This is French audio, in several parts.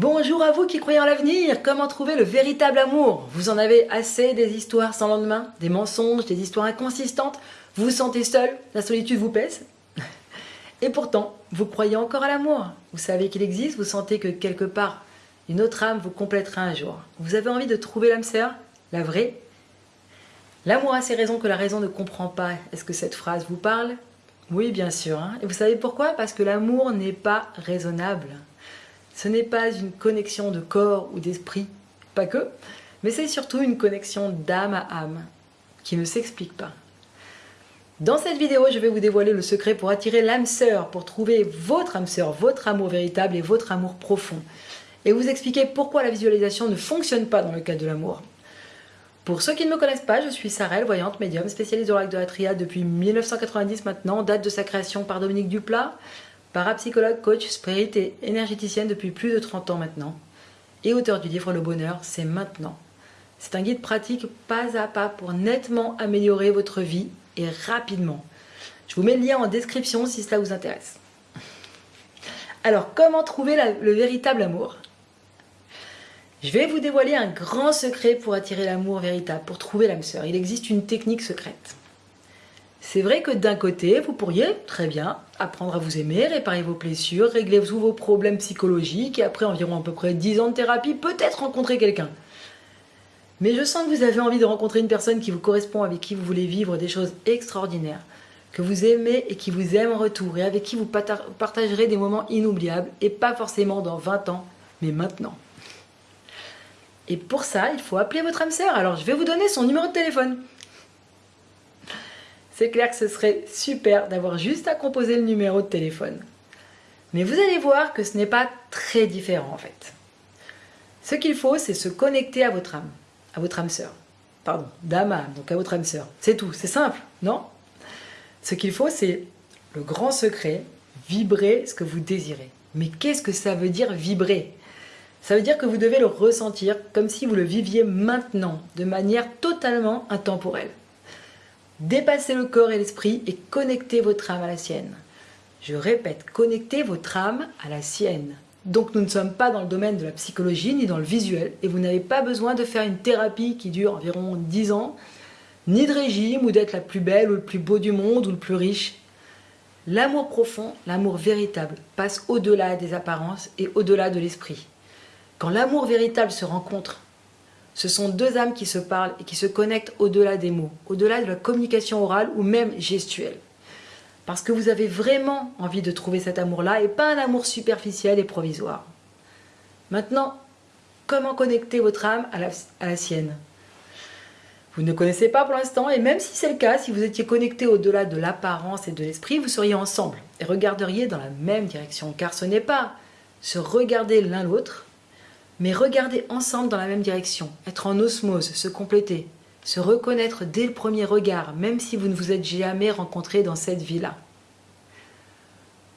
Bonjour à vous qui croyez en l'avenir, comment trouver le véritable amour? Vous en avez assez des histoires sans lendemain, des mensonges, des histoires inconsistantes? Vous vous sentez seul? La solitude vous pèse? Et pourtant, vous croyez encore à l'amour Vous savez qu'il existe, vous sentez que quelque part, une autre âme vous complétera un jour. Vous avez envie de trouver l'âme sœur, la vraie? L'amour a ses raisons que la raison ne comprend pas. Est-ce que cette phrase vous parle? Oui, bien sûr. Hein. Et vous savez pourquoi? Parce que l'amour n'est pas raisonnable. Ce n'est pas une connexion de corps ou d'esprit, pas que, mais c'est surtout une connexion d'âme à âme, qui ne s'explique pas. Dans cette vidéo, je vais vous dévoiler le secret pour attirer l'âme sœur, pour trouver votre âme sœur, votre amour véritable et votre amour profond. Et vous expliquer pourquoi la visualisation ne fonctionne pas dans le cas de l'amour. Pour ceux qui ne me connaissent pas, je suis Sarelle, voyante médium, spécialisée au lac de la triade depuis 1990 maintenant, date de sa création par Dominique Duplat, parapsychologue, coach, spirit et énergéticienne depuis plus de 30 ans maintenant, et auteur du livre Le Bonheur, c'est maintenant. C'est un guide pratique pas à pas pour nettement améliorer votre vie et rapidement. Je vous mets le lien en description si cela vous intéresse. Alors, comment trouver le véritable amour? Je vais vous dévoiler un grand secret pour attirer l'amour véritable, pour trouver l'âme sœur. Il existe une technique secrète. C'est vrai que d'un côté, vous pourriez, très bien, apprendre à vous aimer, réparer vos blessures, régler tous vos problèmes psychologiques et après environ à peu près 10 ans de thérapie, peut-être rencontrer quelqu'un. Mais je sens que vous avez envie de rencontrer une personne qui vous correspond, avec qui vous voulez vivre des choses extraordinaires, que vous aimez et qui vous aime en retour et avec qui vous partagerez des moments inoubliables et pas forcément dans 20 ans, mais maintenant. Et pour ça, il faut appeler votre âme sœur. Alors, je vais vous donner son numéro de téléphone. C'est clair que ce serait super d'avoir juste à composer le numéro de téléphone. Mais vous allez voir que ce n'est pas très différent en fait. Ce qu'il faut, c'est se connecter à votre âme, à votre âme sœur. Pardon, d'âme à âme, donc à votre âme sœur. C'est tout, c'est simple, non? Ce qu'il faut, c'est le grand secret, vibrer ce que vous désirez. Mais qu'est-ce que ça veut dire vibrer? Ça veut dire que vous devez le ressentir comme si vous le viviez maintenant, de manière totalement intemporelle. Dépassez le corps et l'esprit et connectez votre âme à la sienne. Je répète, connectez votre âme à la sienne. Donc nous ne sommes pas dans le domaine de la psychologie ni dans le visuel et vous n'avez pas besoin de faire une thérapie qui dure environ 10 ans, ni de régime ou d'être la plus belle ou le plus beau du monde ou le plus riche. L'amour profond, l'amour véritable passe au-delà des apparences et au-delà de l'esprit. Quand l'amour véritable se rencontre, ce sont deux âmes qui se parlent et qui se connectent au-delà des mots, au-delà de la communication orale ou même gestuelle. Parce que vous avez vraiment envie de trouver cet amour-là et pas un amour superficiel et provisoire. Maintenant, comment connecter votre âme à la, sienne? Vous ne connaissez pas pour l'instant et même si c'est le cas, si vous étiez connecté au-delà de l'apparence et de l'esprit, vous seriez ensemble et regarderiez dans la même direction. Car ce n'est pas se regarder l'un l'autre, mais regarder ensemble dans la même direction, être en osmose, se compléter, se reconnaître dès le premier regard, même si vous ne vous êtes jamais rencontré dans cette vie-là.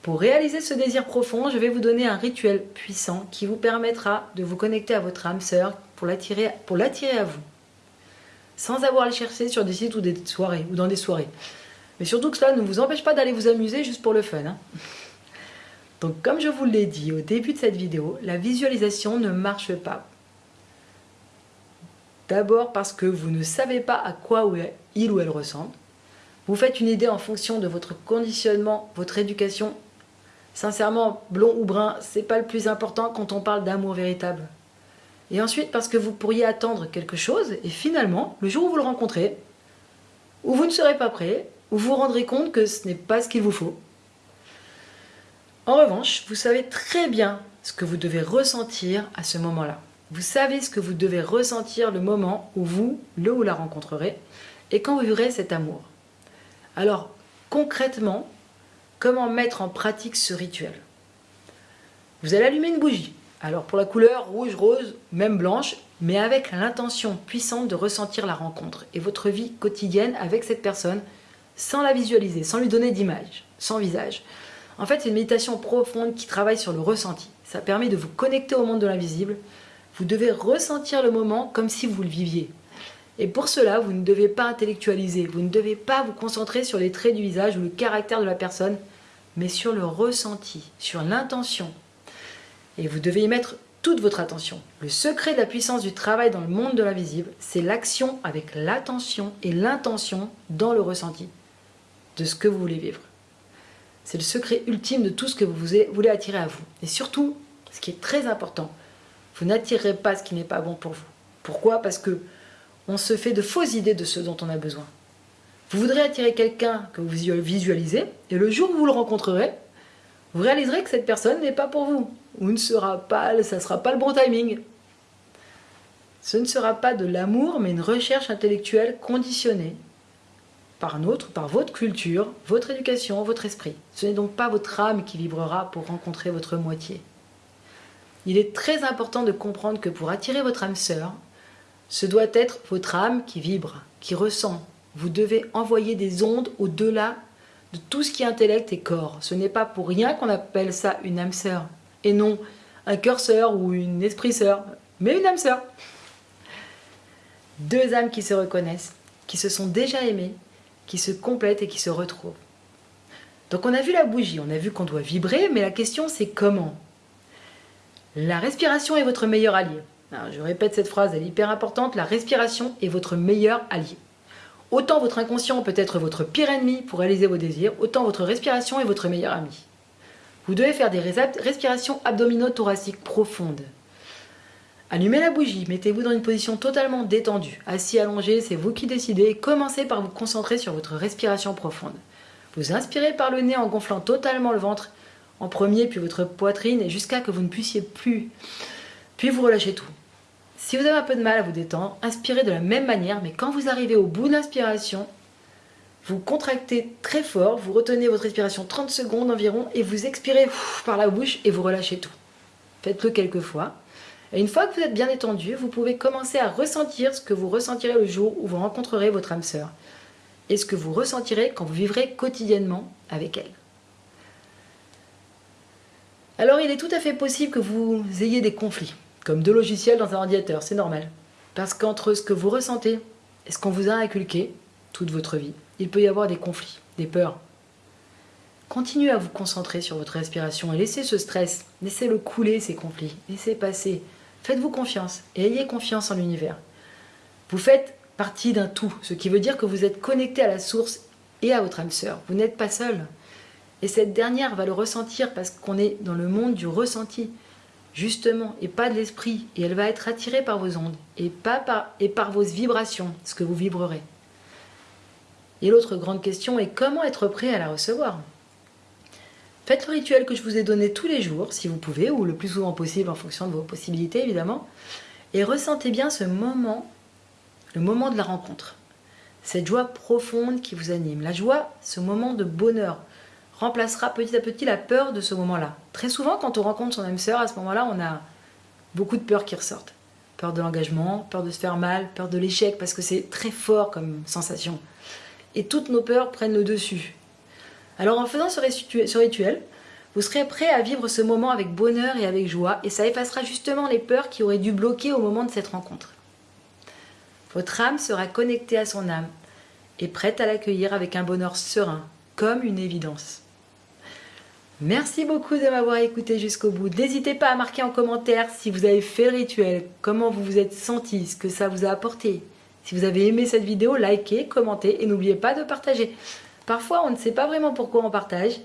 Pour réaliser ce désir profond, je vais vous donner un rituel puissant qui vous permettra de vous connecter à votre âme sœur pour l'attirer à vous, sans avoir à le chercher sur des sites ou des soirées ou dans des soirées. Mais surtout que cela ne vous empêche pas d'aller vous amuser juste pour le fun. Hein. Donc comme je vous l'ai dit au début de cette vidéo, la visualisation ne marche pas. D'abord parce que vous ne savez pas à quoi il ou elle ressemble. Vous faites une idée en fonction de votre conditionnement, votre éducation. Sincèrement, blond ou brun, c'est pas le plus important quand on parle d'amour véritable. Et ensuite parce que vous pourriez attendre quelque chose et finalement, le jour où vous le rencontrez, ou vous ne serez pas prêt, ou vous vous rendrez compte que ce n'est pas ce qu'il vous faut, en revanche, vous savez très bien ce que vous devez ressentir à ce moment-là. Vous savez ce que vous devez ressentir le moment où vous, le ou la rencontrerez et quand vous verrez cet amour. Alors, concrètement, comment mettre en pratique ce rituel? Vous allez allumer une bougie. Alors pour la couleur rouge, rose, même blanche, mais avec l'intention puissante de ressentir la rencontre et votre vie quotidienne avec cette personne sans la visualiser, sans lui donner d'image, sans visage. En fait, c'est une méditation profonde qui travaille sur le ressenti. Ça permet de vous connecter au monde de l'invisible. Vous devez ressentir le moment comme si vous le viviez. Et pour cela, vous ne devez pas intellectualiser, vous ne devez pas vous concentrer sur les traits du visage ou le caractère de la personne, mais sur le ressenti, sur l'intention. Et vous devez y mettre toute votre attention. Le secret de la puissance du travail dans le monde de l'invisible, c'est l'action avec l'attention et l'intention dans le ressenti de ce que vous voulez vivre. C'est le secret ultime de tout ce que vous voulez attirer à vous. Et surtout, ce qui est très important, vous n'attirerez pas ce qui n'est pas bon pour vous. Pourquoi? Parce que on se fait de fausses idées de ce dont on a besoin. Vous voudrez attirer quelqu'un que vous visualisez, et le jour où vous le rencontrerez, vous réaliserez que cette personne n'est pas pour vous, ou ne sera pas, ça ne sera pas le bon timing. Ce ne sera pas de l'amour, mais une recherche intellectuelle conditionnée par notre, par votre culture, votre éducation, votre esprit. Ce n'est donc pas votre âme qui vibrera pour rencontrer votre moitié. Il est très important de comprendre que pour attirer votre âme sœur, ce doit être votre âme qui vibre, qui ressent, vous devez envoyer des ondes au-delà de tout ce qui est intellect et corps. Ce n'est pas pour rien qu'on appelle ça une âme sœur. Et non un cœur sœur ou une esprit sœur, mais une âme sœur. Deux âmes qui se reconnaissent, qui se sont déjà aimées, qui se complètent et qui se retrouvent. Donc on a vu la bougie, on a vu qu'on doit vibrer, mais la question c'est comment? La respiration est votre meilleur allié. je répète cette phrase, elle est hyper importante, la respiration est votre meilleur allié. Autant votre inconscient peut être votre pire ennemi pour réaliser vos désirs, autant votre respiration est votre meilleur ami. Vous devez faire des respirations abdominaux-thoraciques profondes. Allumez la bougie, mettez-vous dans une position totalement détendue. Assis, allongé, c'est vous qui décidez. Commencez par vous concentrer sur votre respiration profonde. Vous inspirez par le nez en gonflant totalement le ventre en premier, puis votre poitrine, et jusqu'à que vous ne puissiez plus. Puis vous relâchez tout. Si vous avez un peu de mal à vous détendre, inspirez de la même manière, mais quand vous arrivez au bout de l'inspiration, vous contractez très fort, vous retenez votre respiration 30 secondes environ et vous expirez par la bouche et vous relâchez tout. Faites-le quelques fois. Et une fois que vous êtes bien détendu, vous pouvez commencer à ressentir ce que vous ressentirez le jour où vous rencontrerez votre âme sœur et ce que vous ressentirez quand vous vivrez quotidiennement avec elle. Alors il est tout à fait possible que vous ayez des conflits comme deux logiciels dans un ordinateur, c'est normal. Parce qu'entre ce que vous ressentez et ce qu'on vous a inculqué toute votre vie, il peut y avoir des conflits, des peurs. Continuez à vous concentrer sur votre respiration et laissez ce stress, laissez-le couler ces conflits, laissez passer. Faites-vous confiance et ayez confiance en l'univers. Vous faites partie d'un tout, ce qui veut dire que vous êtes connecté à la source et à votre âme sœur. Vous n'êtes pas seul. Et cette dernière va le ressentir parce qu'on est dans le monde du ressenti justement, et pas de l'esprit. Et elle va être attirée par vos ondes, et, et par vos vibrations, ce que vous vibrerez. Et l'autre grande question est comment être prêt à la recevoir? Faites le rituel que je vous ai donné tous les jours, si vous pouvez, ou le plus souvent possible en fonction de vos possibilités, évidemment. Et ressentez bien ce moment, le moment de la rencontre. Cette joie profonde qui vous anime. La joie, ce moment de bonheur, remplacera petit à petit la peur de ce moment-là. Très souvent, quand on rencontre son âme sœur, à ce moment-là, on a beaucoup de peurs qui ressortent. Peur de l'engagement, peur de se faire mal, peur de l'échec, parce que c'est très fort comme sensation. Et toutes nos peurs prennent le dessus. Alors en faisant ce rituel, vous serez prêt à vivre ce moment avec bonheur et avec joie, et ça effacera justement les peurs qui auraient dû bloquer au moment de cette rencontre. Votre âme sera connectée à son âme, et prête à l'accueillir avec un bonheur serein, comme une évidence. Merci beaucoup de m'avoir écouté jusqu'au bout. N'hésitez pas à marquer en commentaire si vous avez fait le rituel, comment vous vous êtes senti, ce que ça vous a apporté. Si vous avez aimé cette vidéo, likez, commentez et n'oubliez pas de partager. Parfois, on ne sait pas vraiment pourquoi on partage,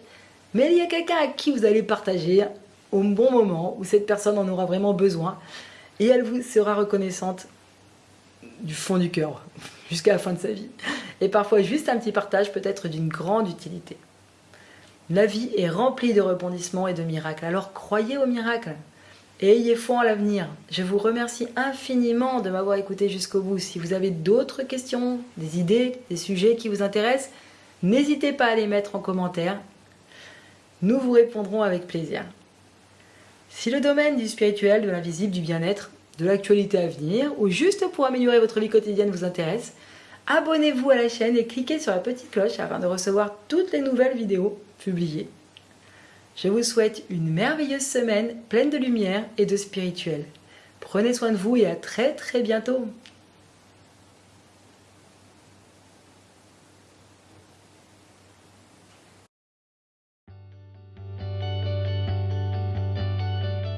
mais il y a quelqu'un à qui vous allez partager au bon moment, où cette personne en aura vraiment besoin, et elle vous sera reconnaissante du fond du cœur, jusqu'à la fin de sa vie. Et parfois, juste un petit partage peut être d'une grande utilité. La vie est remplie de rebondissements et de miracles, alors croyez aux miracles et ayez foi en l'avenir. Je vous remercie infiniment de m'avoir écouté jusqu'au bout. Si vous avez d'autres questions, des idées, des sujets qui vous intéressent, n'hésitez pas à les mettre en commentaire. Nous vous répondrons avec plaisir. Si le domaine du spirituel, de l'invisible, du bien-être, de l'actualité à venir, ou juste pour améliorer votre vie quotidienne vous intéresse, abonnez-vous à la chaîne et cliquez sur la petite cloche afin de recevoir toutes les nouvelles vidéos publiées. Je vous souhaite une merveilleuse semaine pleine de lumière et de spirituel. Prenez soin de vous et à très très bientôt